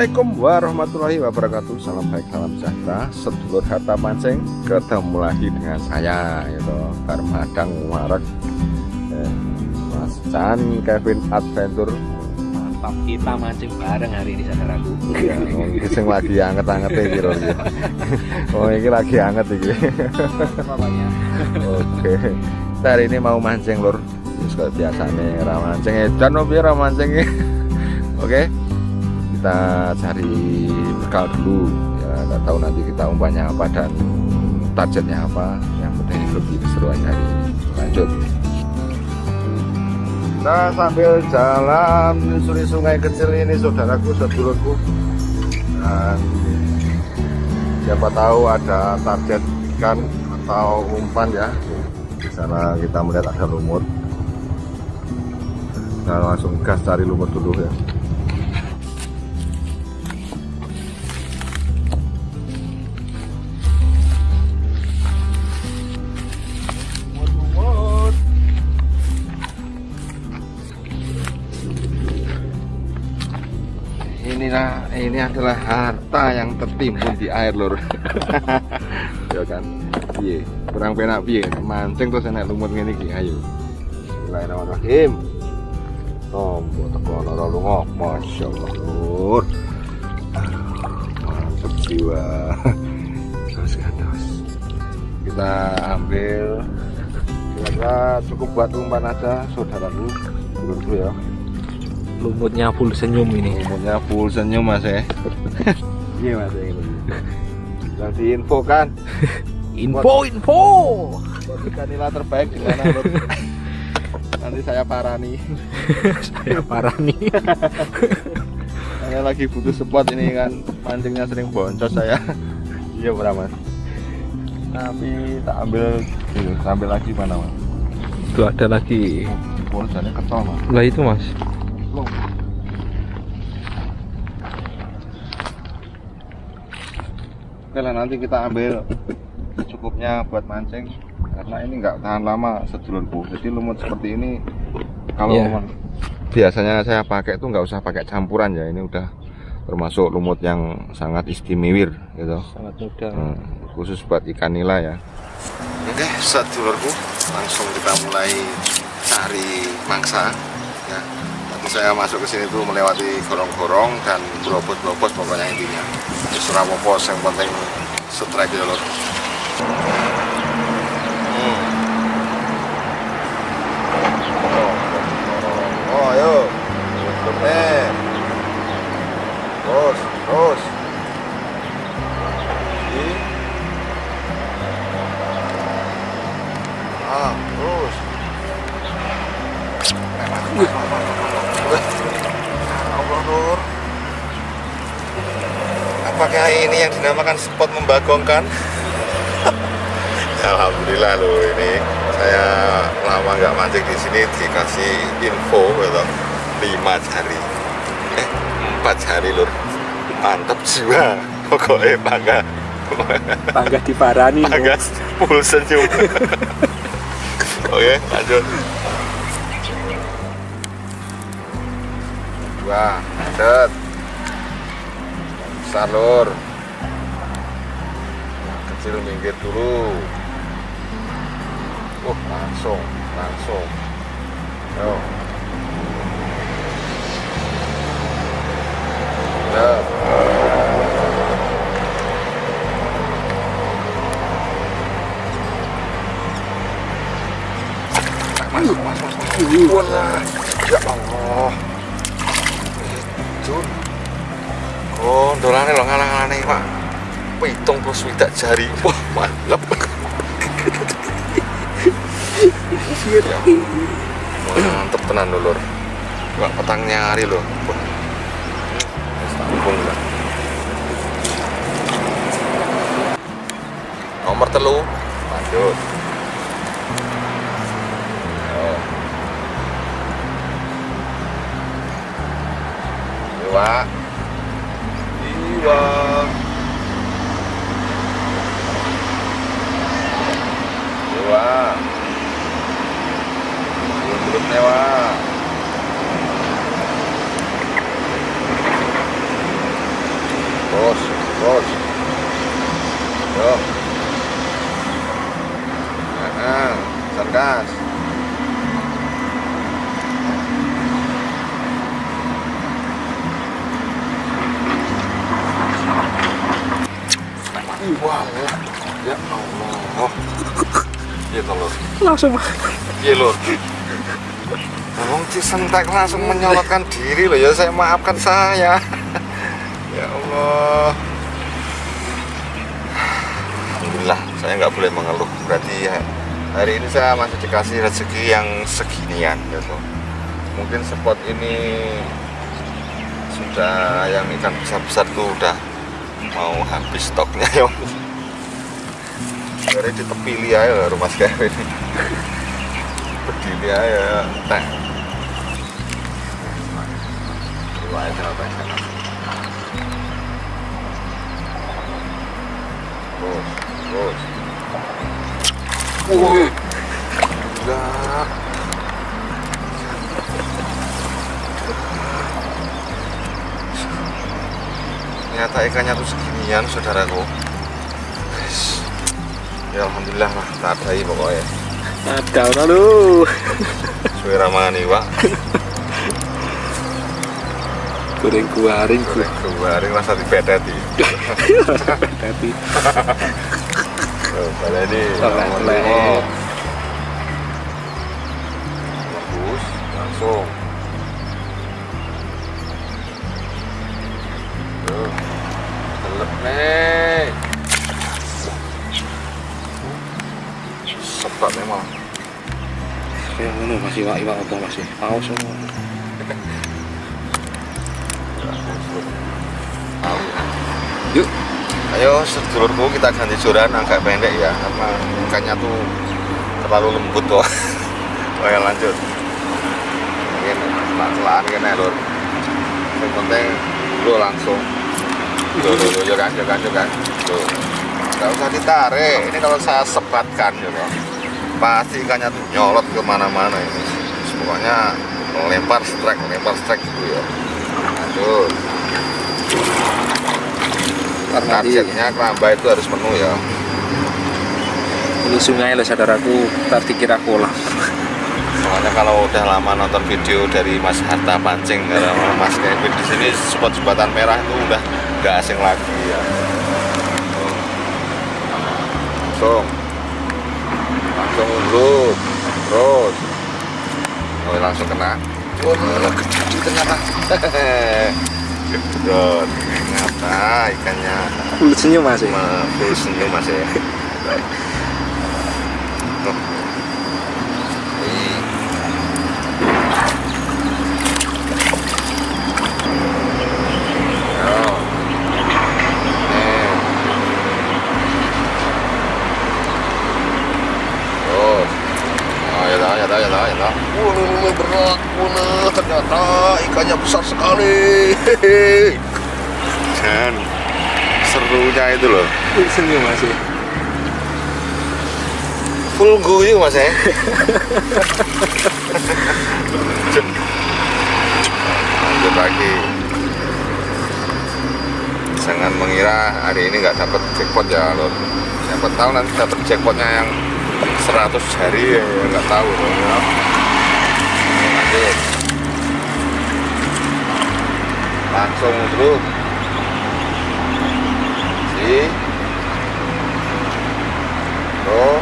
Assalamualaikum warahmatullahi wabarakatuh. Salam baik, salam sejahtera. Sedulur harta mancing Ketemu lagi dengan saya Itu Karmadang Marak eh, Mas Chan Kevin Adventure. Mantap kita mancing bareng hari ini saudaraku. ya, oh, Ini lagi anget-anget lho iki. Oh ini lagi anget Bapaknya. Oke. Kita hari ini mau mancing lur. Terus kayak biasa nih Ramancing edan opo ya. Ramancing Oke kita cari bekal dulu. Ya nggak tahu nanti kita umpannya apa dan targetnya apa. Yang penting lebih keseruan hari ini. Lanjut. Kita sambil jalan menyusuri sungai kecil ini saudaraku sedulurku dan siapa tahu ada target ikan atau umpan ya. Di sana kita melihat ada lumut. Kita langsung gas cari lumut dulu ya inilah ini adalah harta yang tertimbun di air lur. Ya kan? Piye? Kurang penak piye? Mancing terus enak lumut ngene iki ayo. Bismillahirrahmanirrahim. Tombo teko lara lunga. Masyaallah lur. Mantep jiwa. Terus terus. Kita ambil. Kira-kira cukup buat umpan aja saudaraku. Dulu ya Lumutnya full senyum ini. umurnya full senyum mas ya Iya mas ini. yang diinfokan Info info. buat ikan nila terbaik di mana nanti saya parani Saya parah nih. saya lagi butuh spot ini kan mancingnya sering boncos saya iya berapa mas tapi tak ambil tak ambil lagi mana mas Itu ada lagi. bosannya ketol mas Lah itu mas. Oke lah nanti kita ambil cukupnya buat mancing. Karena ini nggak tahan lama sedulurku. Jadi lumut seperti ini kalau memang biasanya saya pakai itu nggak usah pakai campuran ya. Ini udah termasuk lumut yang sangat istimewir gitu. Sangat mudah. Hmm, khusus buat ikan nila ya. Oke sedulurku. Langsung kita mulai cari mangsa ya saya masuk ke sini tuh melewati gorong-gorong dan berobos-berobos pokoknya intinya. Terserah popos yang penting strike ya lor Hmm. oh ayo. Eh. Terus yang dinamakan spot membagongkan. Alhamdulillah loh ini saya lama nggak mancing di sini dikasih info gitu lima jari. Eh empat jari lur mantep jiwa. Pokoknya bangga. Bangga diparani. bangga full senyum. Oke lanjut. Dua set. Besar lur kecil minggir dulu uh langsung langsung yo Lep. Mas, mas, mas, mas. Wah, ya Allah. Itu. Oh, dolane lo ngalang-alane, Pak. Pitung plus swidak jari. Wah, mantap. Ya. Mantep tenan lho, Lur. Wah, petang nyari. Wis tampung lah. Nomor telu, lanjut. Yo. Iwa Iwa Belum Iwa Bos, bos Yo Nah, sarkas Wah, ya Allah. Iya toh, Lur. Langsung Iya, Lur. Wong Cisentek langsung menyorotkan diri loh ya, saya maafkan saya. ya Allah. Alhamdulillah, saya nggak boleh mengeluh. Berarti ya, hari ini saya masih dikasih rezeki yang seginian gitu. Mungkin spot ini sudah yang ikan besar-besar tuh udah mau habis stoknya ya Sebenarnya di tepi li aja lah rumah saya ini Berdiri aja teh. Itu apa? Ya Bos, bos Wih ternyata ikannya tuh seginian saudaraku. Ya alhamdulillah lah tak ada pokoknya. Ada orang lu suwe ramangan iwa goreng kuaring ku goreng kemarin rasa dipedati tapi oh, ini kayak ngono masih wak iwak apa masih paus semua ya. yuk Ayo sedulurku kita ganti joran agak pendek ya karena ikannya tuh terlalu lembut tuh. Oke lanjut. Mungkin kan ya lur. Yang penting lu langsung. Tuh, tuh, tuh, kan, kan, kan. Tuh. Gak usah ditarik. Ini kalau saya sebatkan gitu. Pasti ikannya tuh nyolot ke mana-mana ini. Pokoknya lempar strike, lempar strike gitu ya. Di Targetnya keramba itu harus penuh ya. ini sungai loh saudaraku ntar dikira kolam Soalnya kalau udah lama nonton video dari Mas Harta pancing karena Mas Kevin di sini spot jembatan merah itu udah nggak asing lagi ya. Langsung, langsung urut, terus, oh langsung kena. Oh, gede ternyata. Gedot, ternyata ikannya full senyum masih Ma- full senyum mas ya. Tuh. Nih. Yo. Nih. Terus. Oh, ya dah, ya dah, ya dah, ya dah. Wah, ini ini berat, wah, ternyata ikannya besar sekali. Dan serunya itu loh. senyum masih full guyu mas ya lanjut lagi jangan mengira hari ini nggak dapat jackpot ya lo siapa tahu nanti dapat jackpotnya yang 100 hari ya nggak tahu loh ya. lanjut langsung terus si. Tuh.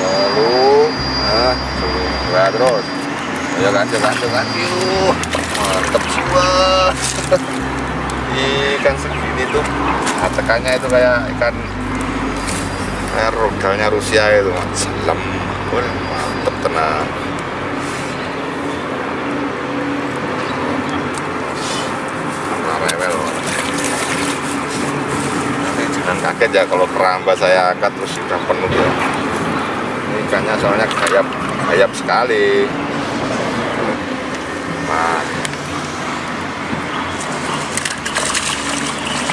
lalu nah dua terus ayo lanjut lanjut lanjut. Mantep jiwa ikan segini tuh nah, tekannya itu kayak ikan kayak rudalnya Rusia itu selam mantep tenang Nah, rewel Nanti ya kalau keramba saya angkat terus sudah penuh ya ini ikannya soalnya gayap gayap sekali Nah.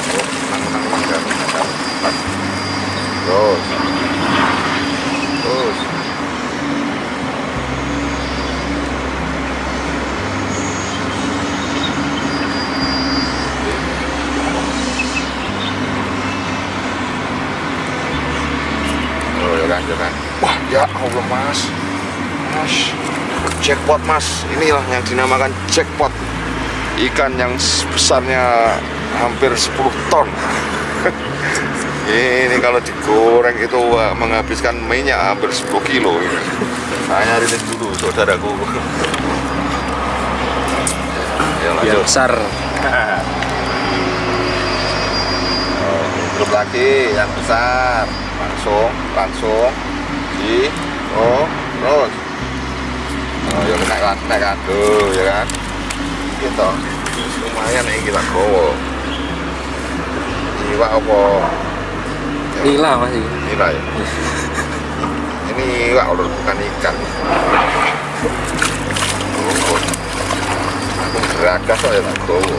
Oh, menang, menang, menang. Terus. Oh, kan. Wah, ya Allah, Mas. Mas. Jackpot, Mas. Inilah yang dinamakan jackpot. Ikan yang besarnya hampir 10 ton. ini kalau digoreng itu wah, menghabiskan minyak hampir 10 kilo ini. Saya rilis dulu, saudaraku. Ya, Yang lanjut. besar. Grup lagi yang besar langsung langsung. Di oh terus. Oh ya kena kan kena kan. Tuh ya kan. Gitu. Lumayan nih kita gowo. Iwak apa? Nila masih. nila ya. Ini iwak lur bukan ikan. Aku geragas tak gowo.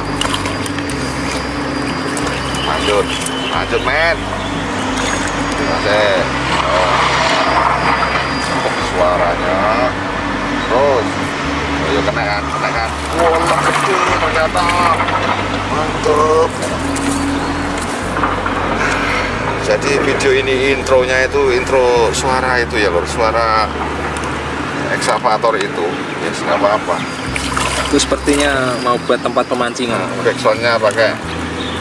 Lanjut. Lanjut men Masih. Oh. Suaranya? Terus oh, yuk kena kan kena kan wah gede ternyata. Mantep. Jadi video ini intronya itu intro suara itu ya lor suara eksavator itu. Ya yes, nggak apa-apa. Itu sepertinya mau buat tempat pemancingan. backsoundnya pakai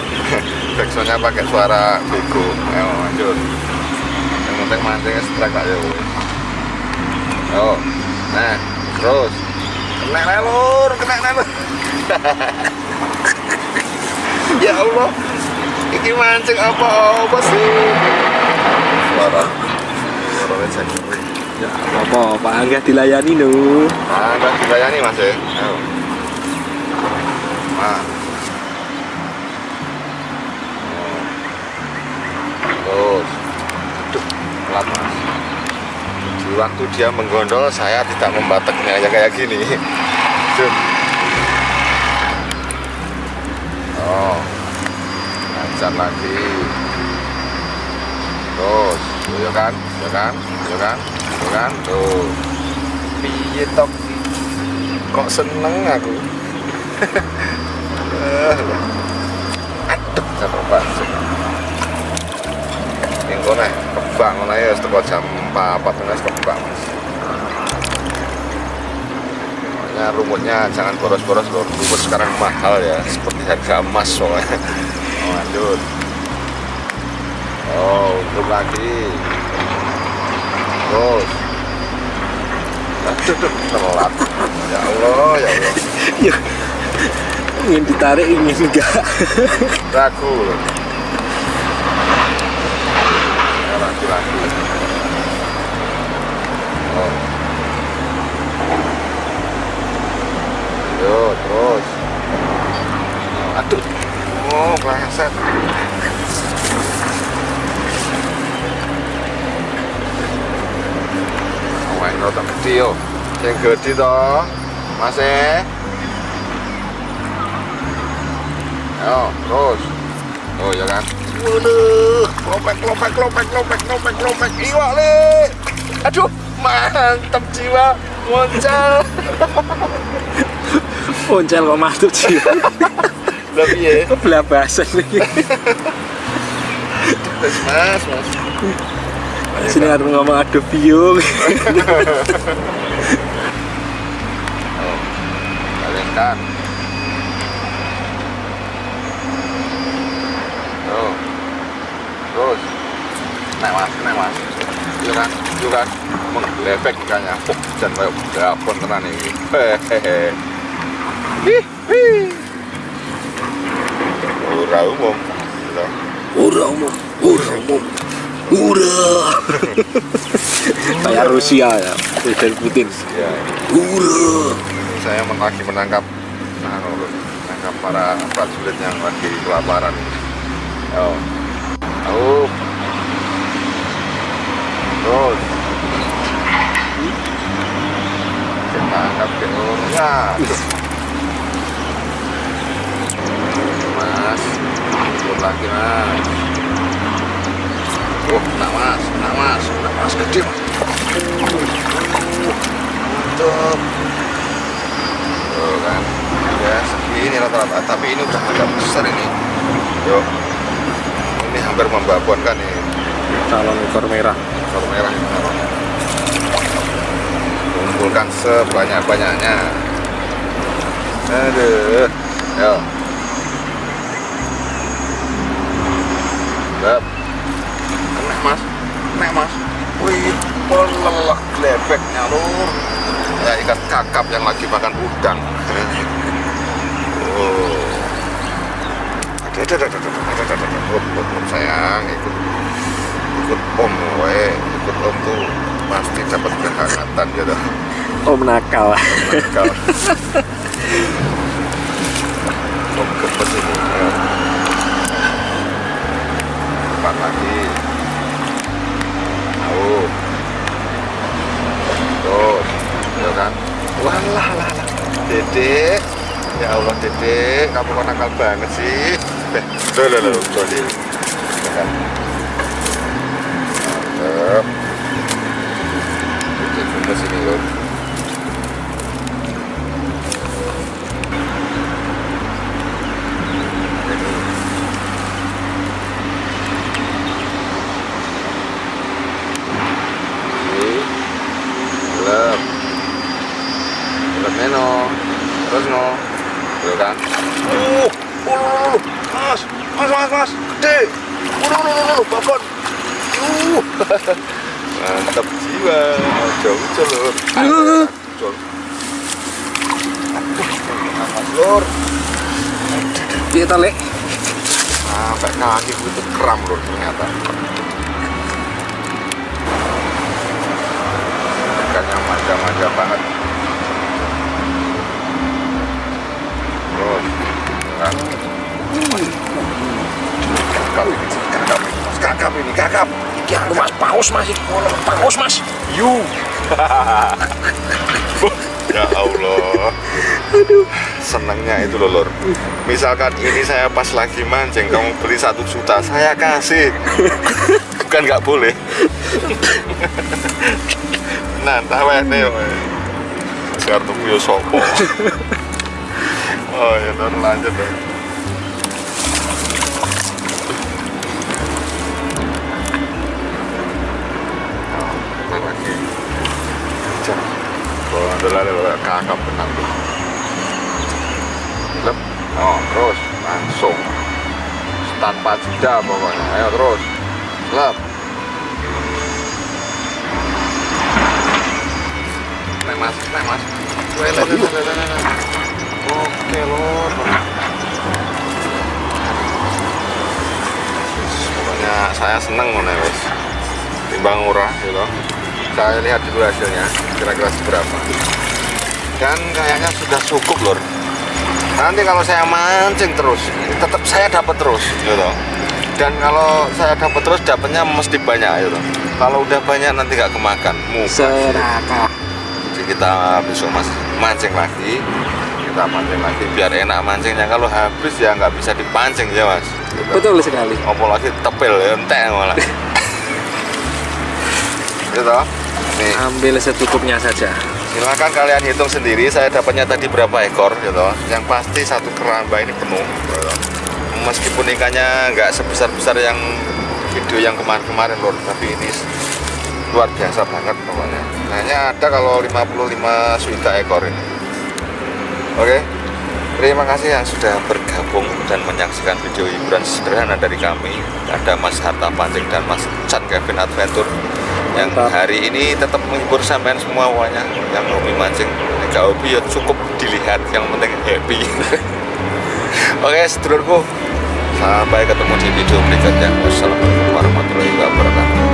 backsoundnya pakai suara bego ayo lanjut penting mancingnya strike aja wes. oh nah terus. Kena lelur kena lelur ya Allah ini mancing apa apa sih? Suara. Suara lecek Ya apa Pak Angga dilayani lho. udah dilayani mas ya? Ayo nah waktu dia menggondol saya tidak membateknya ya kayak gini. Oh lancar lagi. Terus ya kan ya kan ya kan ya kan tuh piye tok? Kok seneng aku? Aduh banget ya wis teko jam 4 4 wis kebak Mas. Makanya rumputnya jangan boros-boros loh. Rumput sekarang mahal ya, seperti harga emas soalnya. Oh, lanjut. Oh, untuk lagi. Terus. Telat. Ya Allah, ya Allah. Ya. ingin ditarik ingin enggak. Ragu loh. Ya, lagi. Oh. Yo, terus. Aduh. Oh, pleset. Awan rada gede yo. Yang gede toh. Masih. Ayo, terus. Oh, ya kan? Waduh, lopek, lopek, lopek, lopek, lopek, lopek, iwak le. Aduh, mantap jiwa, moncal. Poncel kok mantap sih. Tapi ya, Kok belabasan mas, mas, mas. Sini harus ngomong aduh biung. Oh, kalian kan. Oh, terus. Naik mas, naik mas. Iya kan, iya kan. Menggelebek ikannya. Oh, dan kayak berapun tenan ini. Hehehe. Hih, hih. Ora umum. Ura umum, ura umum. Ura. Kayak Rusia ya, Presiden Putin. Ya, Ura. saya lagi menangkap nah, menangkap para prajurit yang lagi kelaparan. Oh. Oh terus. Kita angkat genomnya mas turun lagi mas. Oh enak mas enak mas enak mas gede mas mantap tuh kan. Ya segini rata-rata. Tapi ini udah agak besar ini. Yuk. Ini hampir membabonkan ini. Calon ekor merah ekor merah kumpulkan sebanyak-banyaknya aduh yuk Bab. Kena mas, kena mas. Wih, pelelak lebeknya lur. Ya ikan kakap yang lagi makan udang. Oh. Ada, ada, ada, ada, ada, ada, ada. Sayang, ikut om, we, ikut om tuh pasti dapat kehangatan gitu. om nakal Nakal. om gemes ini. Ya. Empat lagi. Tahu. Terus, ya kan? Wah, lah, lah. Dedek. Ya Allah, Dedek, kamu kok nakal banget sih. Eh, loh, loh, loh, sorry. Ya Uh, uh, mas, mas, mas, mas. Mantap jiwa. Jauh lur. Jauh. Mas lur. dia tali Sampai kaki gue tuh kram lur ternyata. Ikannya manja-manja banget. Kan? Kakap ini, kakap ini, kakap anu mas paus mas paus mas You. ya Allah. Aduh. Senangnya itu loh, Lor. Misalkan ini saya pas lagi mancing, kamu beli satu juta, saya kasih. Bukan nggak boleh. nah, wae nih. Sekarang tuh sopo. Oh ya, Lor, lanjut deh. Lele kakap benang. Lep. Oh, terus langsung tanpa jeda pokoknya. Ayo terus. Lep. Nek mas, nek mas. Oke lor. Pokoknya saya seneng mana wes. Timbang murah gitu. Saya lihat dulu hasilnya kira-kira seberapa. Dan kayaknya sudah cukup lor nanti kalau saya mancing terus tetap saya dapat terus gitu dan kalau saya dapat terus dapatnya mesti banyak gitu kalau udah banyak nanti nggak kemakan. Serakah jadi kita besok mas mancing lagi kita mancing lagi biar enak mancingnya. Kalau habis ya nggak bisa dipancing ya mas. Gitu. betul sekali. Apalagi tepil ya entek malah gitu nih ambil secukupnya saja Silakan kalian hitung sendiri saya dapatnya tadi berapa ekor gitu. Yang pasti satu keramba ini penuh. Gitu. Meskipun ikannya nggak sebesar-besar yang video yang kemarin-kemarin lor, tapi ini luar biasa banget pokoknya. Hanya ada kalau 55 suika ekor ini. Oke. Terima kasih yang sudah bergabung dan menyaksikan video hiburan sederhana dari kami. Ada Mas Harta Pancing dan Mas Chan Kevin Adventure yang hari ini tetap menghibur sampean semua pokoknya. Yang hobi mancing nggak hobi ya cukup dilihat. Yang penting happy. Oke sedulurku sampai ketemu di video berikutnya. Wassalamualaikum warahmatullahi wabarakatuh